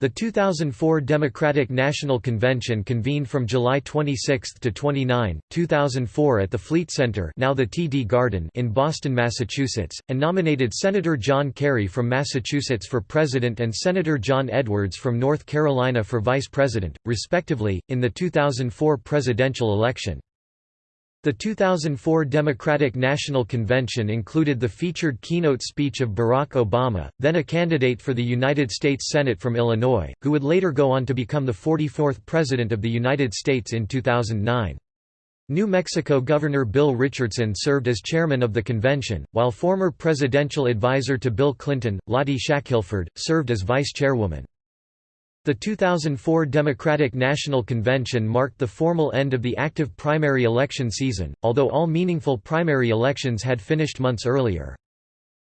The 2004 Democratic National Convention convened from July 26 to 29, 2004 at the Fleet Center now the TD Garden in Boston, Massachusetts, and nominated Senator John Kerry from Massachusetts for president and Senator John Edwards from North Carolina for vice president, respectively, in the 2004 presidential election. The 2004 Democratic National Convention included the featured keynote speech of Barack Obama, then a candidate for the United States Senate from Illinois, who would later go on to become the 44th President of the United States in 2009. New Mexico Governor Bill Richardson served as chairman of the convention, while former presidential advisor to Bill Clinton, Lottie Shackelford, served as vice chairwoman. The 2004 Democratic National Convention marked the formal end of the active primary election season, although all meaningful primary elections had finished months earlier.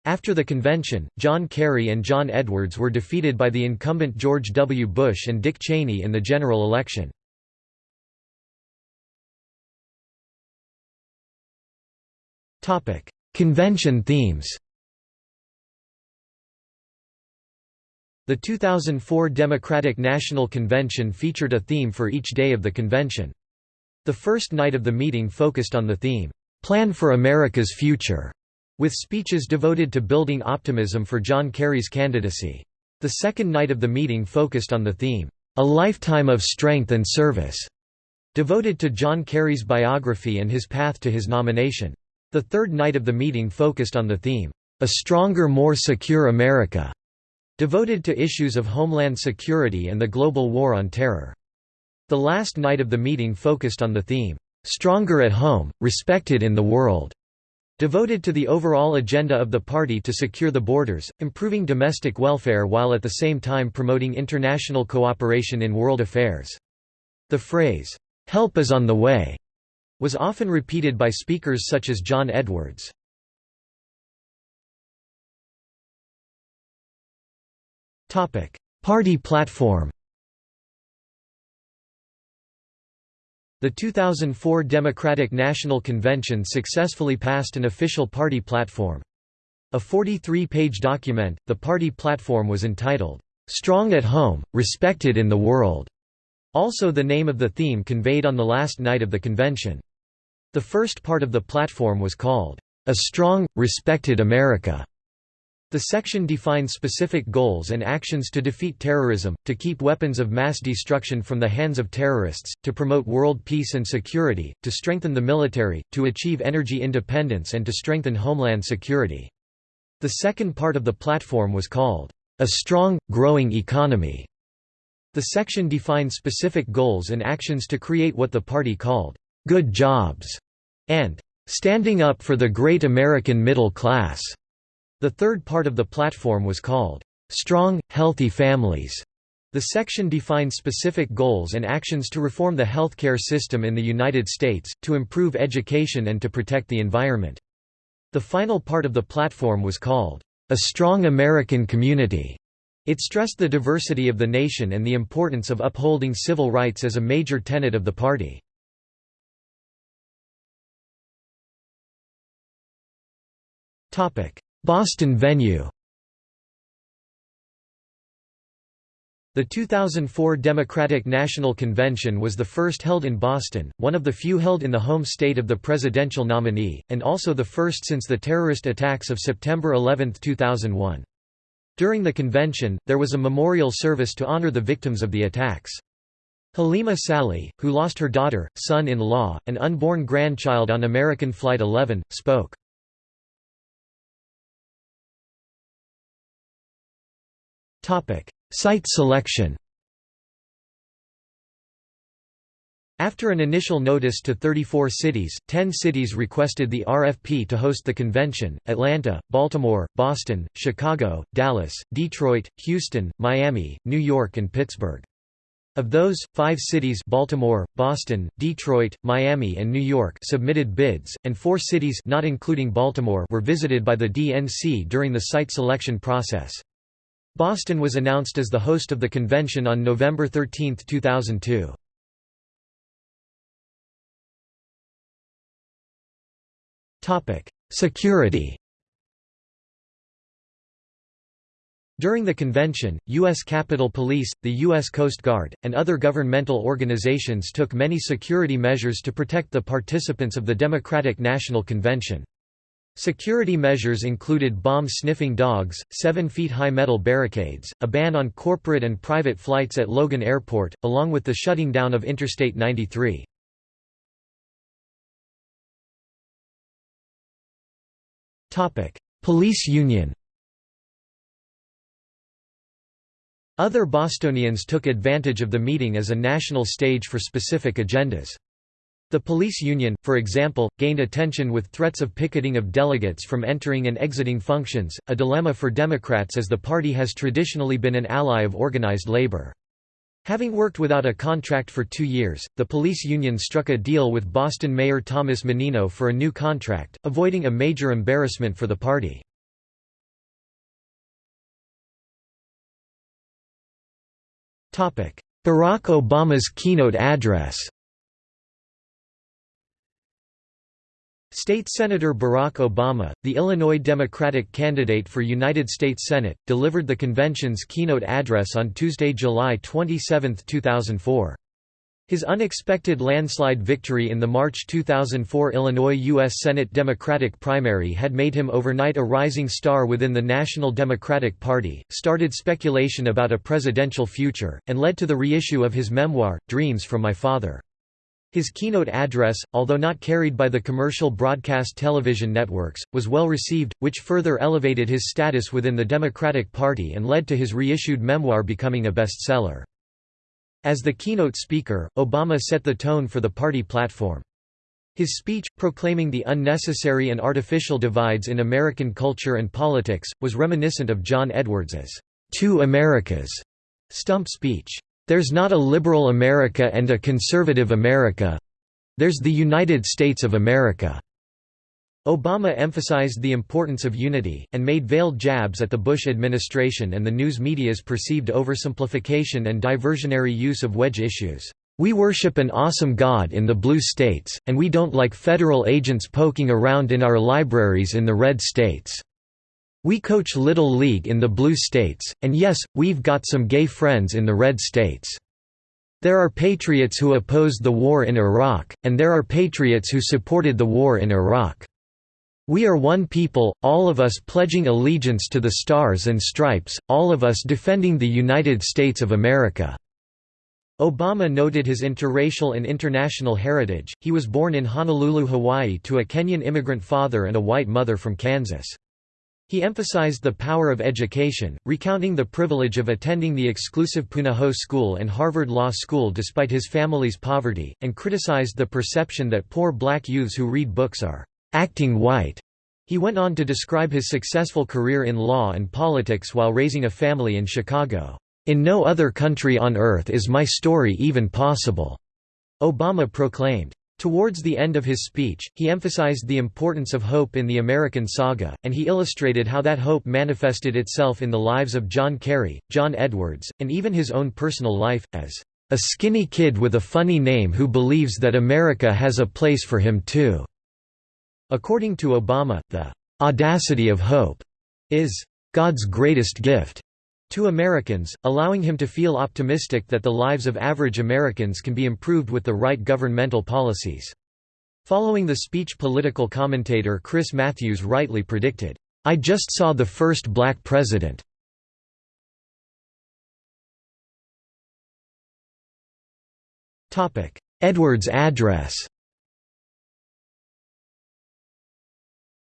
After the convention, John Kerry and John Edwards were defeated by the incumbent George W. Bush and Dick Cheney in the general election. Convention themes The 2004 Democratic National Convention featured a theme for each day of the convention. The first night of the meeting focused on the theme, "'Plan for America's Future' with speeches devoted to building optimism for John Kerry's candidacy. The second night of the meeting focused on the theme, "'A Lifetime of Strength and Service' devoted to John Kerry's biography and his path to his nomination. The third night of the meeting focused on the theme, "'A Stronger More Secure America' devoted to issues of homeland security and the global war on terror. The last night of the meeting focused on the theme, "'Stronger at Home, Respected in the World' devoted to the overall agenda of the party to secure the borders, improving domestic welfare while at the same time promoting international cooperation in world affairs. The phrase, "'Help is on the way' was often repeated by speakers such as John Edwards. Party platform The 2004 Democratic National Convention successfully passed an official party platform. A 43-page document, the party platform was entitled, "'Strong at Home, Respected in the World' also the name of the theme conveyed on the last night of the convention. The first part of the platform was called, "'A Strong, Respected America' The section defines specific goals and actions to defeat terrorism, to keep weapons of mass destruction from the hands of terrorists, to promote world peace and security, to strengthen the military, to achieve energy independence and to strengthen homeland security. The second part of the platform was called, "...a strong, growing economy." The section defined specific goals and actions to create what the party called, "...good jobs", and "...standing up for the great American middle class." The third part of the platform was called, "'Strong, Healthy Families' The section defined specific goals and actions to reform the healthcare system in the United States, to improve education and to protect the environment. The final part of the platform was called, "'A Strong American Community' It stressed the diversity of the nation and the importance of upholding civil rights as a major tenet of the party. Boston venue The 2004 Democratic National Convention was the first held in Boston, one of the few held in the home state of the presidential nominee, and also the first since the terrorist attacks of September 11, 2001. During the convention, there was a memorial service to honor the victims of the attacks. Halima Saleh, who lost her daughter, son-in-law, and unborn grandchild on American Flight 11, spoke. Site selection After an initial notice to 34 cities, 10 cities requested the RFP to host the convention, Atlanta, Baltimore, Boston, Chicago, Dallas, Detroit, Houston, Miami, New York and Pittsburgh. Of those, five cities Baltimore, Boston, Detroit, Miami and New York submitted bids, and four cities not including Baltimore were visited by the DNC during the site selection process. Boston was announced as the host of the convention on November 13, 2002. Security During the convention, U.S. Capitol Police, the U.S. Coast Guard, and other governmental organizations took many security measures to protect the participants of the Democratic National Convention. Security measures included bomb-sniffing dogs, seven-feet-high metal barricades, a ban on corporate and private flights at Logan Airport, along with the shutting down of Interstate 93. Police union Other Bostonians took advantage of the meeting as a national stage for specific agendas. The police union, for example, gained attention with threats of picketing of delegates from entering and exiting functions, a dilemma for Democrats as the party has traditionally been an ally of organized labor. Having worked without a contract for two years, the police union struck a deal with Boston Mayor Thomas Menino for a new contract, avoiding a major embarrassment for the party. Barack Obama's keynote address State Senator Barack Obama, the Illinois Democratic candidate for United States Senate, delivered the convention's keynote address on Tuesday, July 27, 2004. His unexpected landslide victory in the March 2004 Illinois U.S. Senate Democratic primary had made him overnight a rising star within the National Democratic Party, started speculation about a presidential future, and led to the reissue of his memoir, Dreams from My Father. His keynote address, although not carried by the commercial broadcast television networks, was well received, which further elevated his status within the Democratic Party and led to his reissued memoir becoming a bestseller. As the keynote speaker, Obama set the tone for the party platform. His speech, proclaiming the unnecessary and artificial divides in American culture and politics, was reminiscent of John Edwards's Two Americas stump speech. There's not a liberal America and a conservative America. There's the United States of America. Obama emphasized the importance of unity, and made veiled jabs at the Bush administration and the news media's perceived oversimplification and diversionary use of wedge issues. We worship an awesome God in the blue states, and we don't like federal agents poking around in our libraries in the red states. We coach Little League in the blue states, and yes, we've got some gay friends in the red states. There are patriots who opposed the war in Iraq, and there are patriots who supported the war in Iraq. We are one people, all of us pledging allegiance to the Stars and Stripes, all of us defending the United States of America." Obama noted his interracial and international heritage, he was born in Honolulu, Hawaii to a Kenyan immigrant father and a white mother from Kansas. He emphasized the power of education, recounting the privilege of attending the exclusive Punahou School and Harvard Law School despite his family's poverty, and criticized the perception that poor black youths who read books are acting white. He went on to describe his successful career in law and politics while raising a family in Chicago. In no other country on earth is my story even possible, Obama proclaimed. Towards the end of his speech, he emphasized the importance of hope in the American saga, and he illustrated how that hope manifested itself in the lives of John Kerry, John Edwards, and even his own personal life, as a skinny kid with a funny name who believes that America has a place for him too. According to Obama, the "'audacity of hope' is "'God's greatest gift' to Americans, allowing him to feel optimistic that the lives of average Americans can be improved with the right governmental policies. Following the speech political commentator Chris Matthews rightly predicted, "'I just saw the first black president' Edwards' address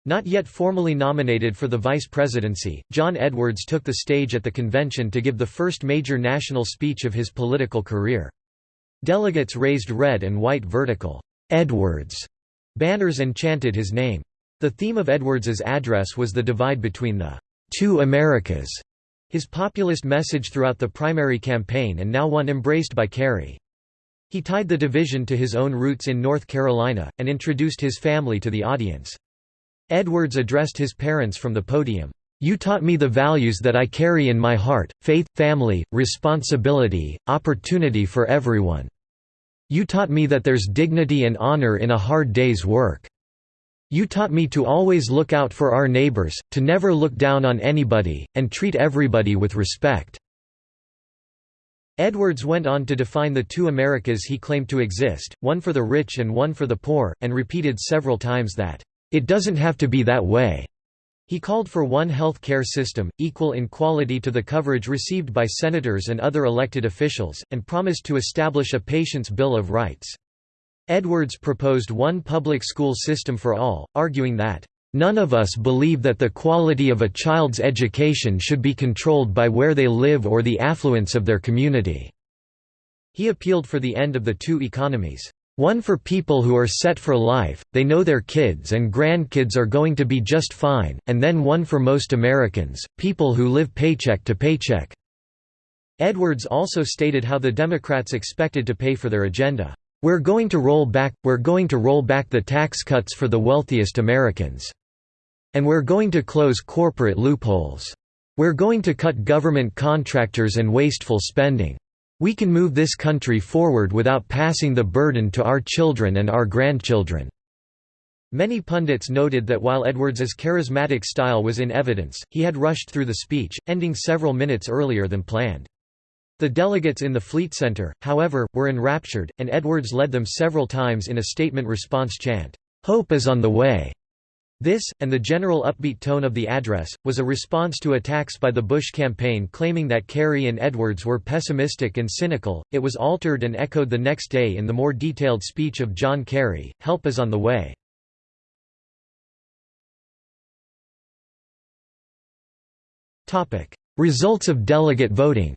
Not yet formally nominated for the vice presidency, John Edwards took the stage at the convention to give the first major national speech of his political career. Delegates raised red and white vertical, "'Edwards' banners and chanted his name. The theme of Edwards's address was the divide between the two Americas, his populist message throughout the primary campaign and now one embraced by Kerry. He tied the division to his own roots in North Carolina, and introduced his family to the audience. Edwards addressed his parents from the podium. You taught me the values that I carry in my heart, faith, family, responsibility, opportunity for everyone. You taught me that there's dignity and honor in a hard day's work. You taught me to always look out for our neighbors, to never look down on anybody, and treat everybody with respect." Edwards went on to define the two Americas he claimed to exist, one for the rich and one for the poor, and repeated several times that, "...it doesn't have to be that way." He called for one health care system, equal in quality to the coverage received by senators and other elected officials, and promised to establish a patient's Bill of Rights. Edwards proposed one public school system for all, arguing that, None of us believe that the quality of a child's education should be controlled by where they live or the affluence of their community." He appealed for the end of the two economies. One for people who are set for life, they know their kids and grandkids are going to be just fine, and then one for most Americans, people who live paycheck to paycheck." Edwards also stated how the Democrats expected to pay for their agenda. We're going to roll back, we're going to roll back the tax cuts for the wealthiest Americans. And we're going to close corporate loopholes. We're going to cut government contractors and wasteful spending. We can move this country forward without passing the burden to our children and our grandchildren." Many pundits noted that while Edwards's charismatic style was in evidence, he had rushed through the speech, ending several minutes earlier than planned. The delegates in the Fleet Center, however, were enraptured, and Edwards led them several times in a statement response chant, "'Hope is on the way'". This, and the general upbeat tone of the address, was a response to attacks by the Bush campaign claiming that Kerry and Edwards were pessimistic and cynical. It was altered and echoed the next day in the more detailed speech of John Kerry, Help is on the way. Results of delegate voting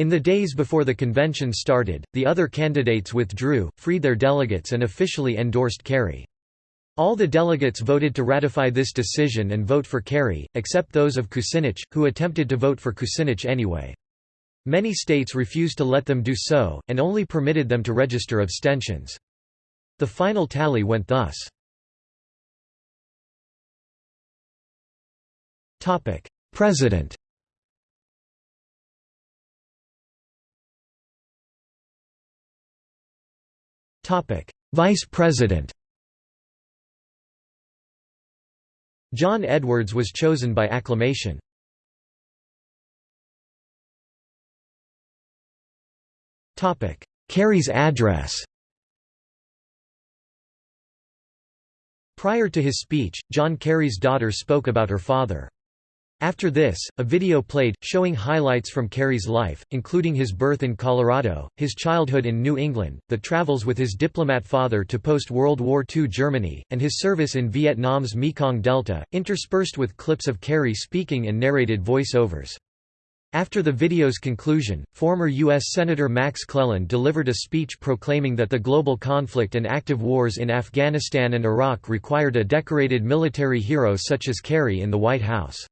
In the days before the convention started, the other candidates withdrew, freed their delegates and officially endorsed Kerry. All the delegates voted to ratify this decision and vote for Kerry, except those of Kucinich, who attempted to vote for Kucinich anyway. Many states refused to let them do so, and only permitted them to register abstentions. The final tally went thus. President Vice President John Edwards was chosen by acclamation. Kerry's address Prior to his speech, John Kerry's daughter spoke about her father. After this, a video played, showing highlights from Kerry's life, including his birth in Colorado, his childhood in New England, the travels with his diplomat father to post-World War II Germany, and his service in Vietnam's Mekong Delta, interspersed with clips of Kerry speaking and narrated voice-overs. After the video's conclusion, former U.S. Senator Max Cleland delivered a speech proclaiming that the global conflict and active wars in Afghanistan and Iraq required a decorated military hero such as Kerry in the White House.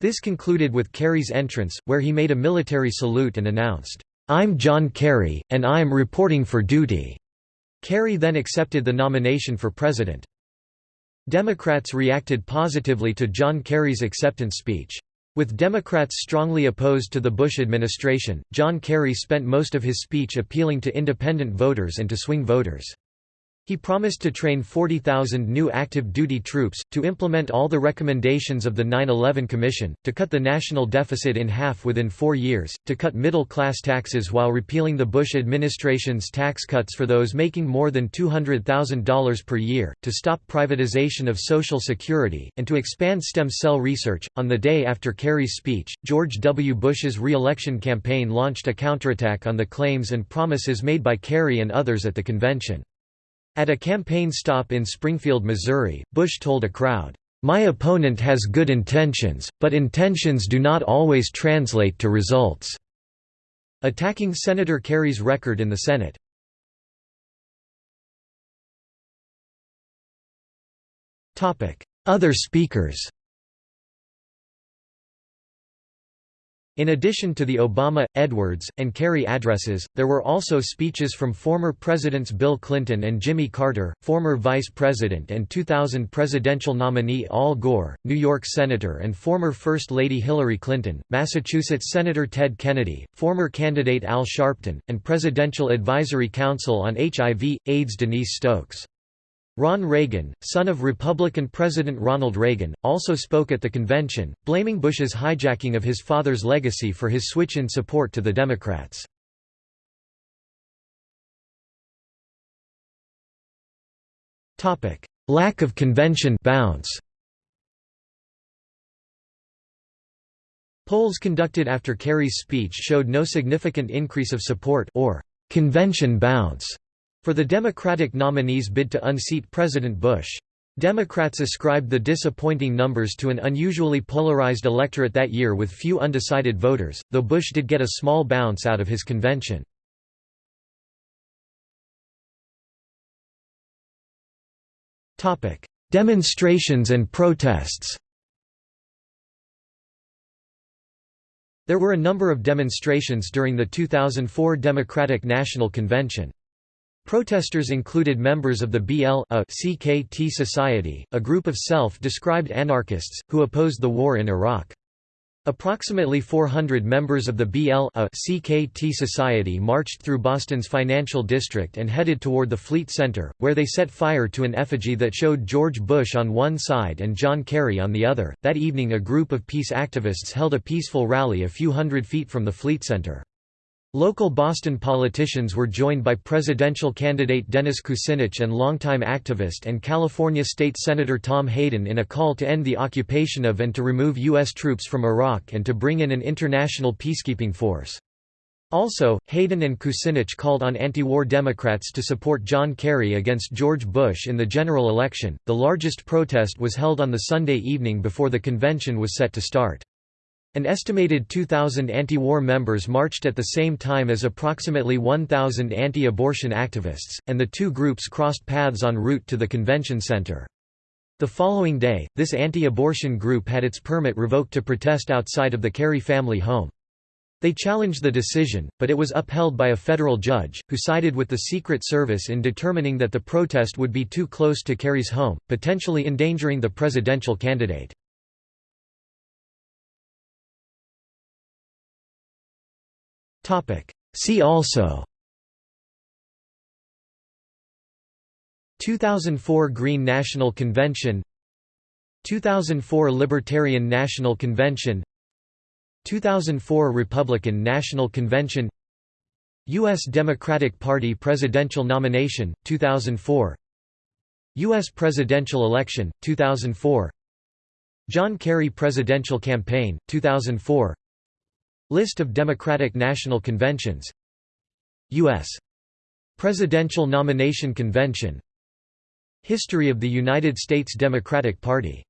This concluded with Kerry's entrance, where he made a military salute and announced, "'I'm John Kerry, and I'm reporting for duty." Kerry then accepted the nomination for president. Democrats reacted positively to John Kerry's acceptance speech. With Democrats strongly opposed to the Bush administration, John Kerry spent most of his speech appealing to independent voters and to swing voters. He promised to train 40,000 new active duty troops, to implement all the recommendations of the 9-11 Commission, to cut the national deficit in half within four years, to cut middle-class taxes while repealing the Bush administration's tax cuts for those making more than $200,000 per year, to stop privatization of Social Security, and to expand stem cell research. On the day after Kerry's speech, George W. Bush's re-election campaign launched a counterattack on the claims and promises made by Kerry and others at the convention. At a campaign stop in Springfield, Missouri, Bush told a crowd, "'My opponent has good intentions, but intentions do not always translate to results." Attacking Senator Kerry's record in the Senate. Other speakers In addition to the Obama, Edwards, and Kerry addresses, there were also speeches from former Presidents Bill Clinton and Jimmy Carter, former Vice President and 2000 presidential nominee Al Gore, New York Senator and former First Lady Hillary Clinton, Massachusetts Senator Ted Kennedy, former candidate Al Sharpton, and Presidential Advisory Council on HIV, AIDS Denise Stokes. Ron Reagan, son of Republican President Ronald Reagan, also spoke at the convention, blaming Bush's hijacking of his father's legacy for his switch in support to the Democrats. Lack of convention bounce. Polls conducted after Kerry's speech showed no significant increase of support or convention bounce for the Democratic nominee's bid to unseat President Bush. Democrats ascribed the disappointing numbers to an unusually polarized electorate that year with few undecided voters, though Bush did get a small bounce out of his convention. Demonstrations and protests There were a number of demonstrations during the 2004 Democratic National Convention. Protesters included members of the BL CKT Society, a group of self-described anarchists, who opposed the war in Iraq. Approximately 400 members of the BL CKT Society marched through Boston's financial district and headed toward the Fleet Center, where they set fire to an effigy that showed George Bush on one side and John Kerry on the other. That evening, a group of peace activists held a peaceful rally a few hundred feet from the Fleet Center. Local Boston politicians were joined by presidential candidate Dennis Kucinich and longtime activist and California State Senator Tom Hayden in a call to end the occupation of and to remove U.S. troops from Iraq and to bring in an international peacekeeping force. Also, Hayden and Kucinich called on anti-war Democrats to support John Kerry against George Bush in the general election. The largest protest was held on the Sunday evening before the convention was set to start. An estimated 2,000 anti-war members marched at the same time as approximately 1,000 anti-abortion activists, and the two groups crossed paths en route to the convention center. The following day, this anti-abortion group had its permit revoked to protest outside of the Kerry family home. They challenged the decision, but it was upheld by a federal judge, who sided with the Secret Service in determining that the protest would be too close to Kerry's home, potentially endangering the presidential candidate. See also. 2004 Green National Convention. 2004 Libertarian National Convention. 2004 Republican National Convention. U.S. Democratic Party presidential nomination, 2004 U.S. presidential election, 2004 John Kerry presidential campaign, 2004 List of Democratic National Conventions U.S. Presidential Nomination Convention History of the United States Democratic Party